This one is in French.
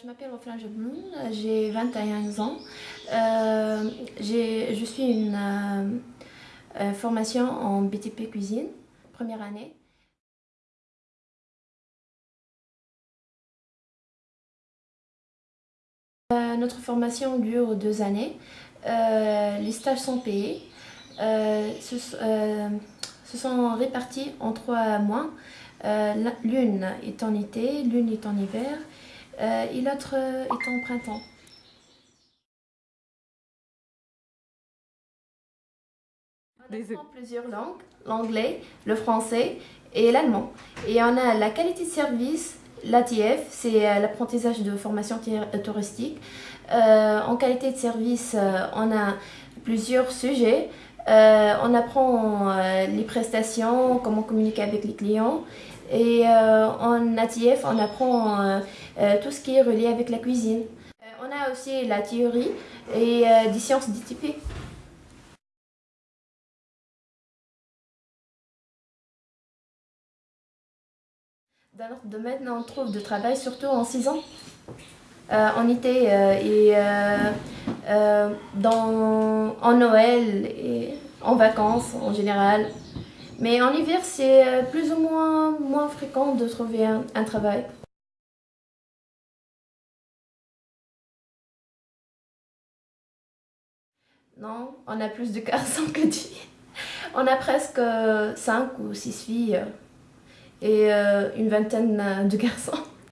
je m'appelle Oflan Jebloun, j'ai 21 ans. Euh, je suis une euh, euh, formation en BTP cuisine, première année. notre formation dure deux années. les stages sont payés. Se, sont répartis en trois mois. l'une est en été, l'une est en hiver euh, et l'autre est en printemps. On apprend plusieurs langues, l'anglais, le français et l'allemand. Et on a la qualité de service, l'ATF, c'est euh, l'apprentissage de formation euh, touristique. en qualité de service, on a plusieurs sujets. on apprend les prestations, comment communiquer avec les clients et euh, en ATF, on apprend euh, euh, tout ce qui est relié avec la cuisine. on a aussi la théorie et des sciences DTP. Dans notre domaine, on trouve du travail surtout en saison, en été et dans, en Noël et en vacances en général. Mais en hiver, c'est euh, plus ou moins moins fréquent de trouver un, travail. Non, on a plus de garçons que de filles. On a presque 5 ou 6 filles et euh, une vingtaine de garçons.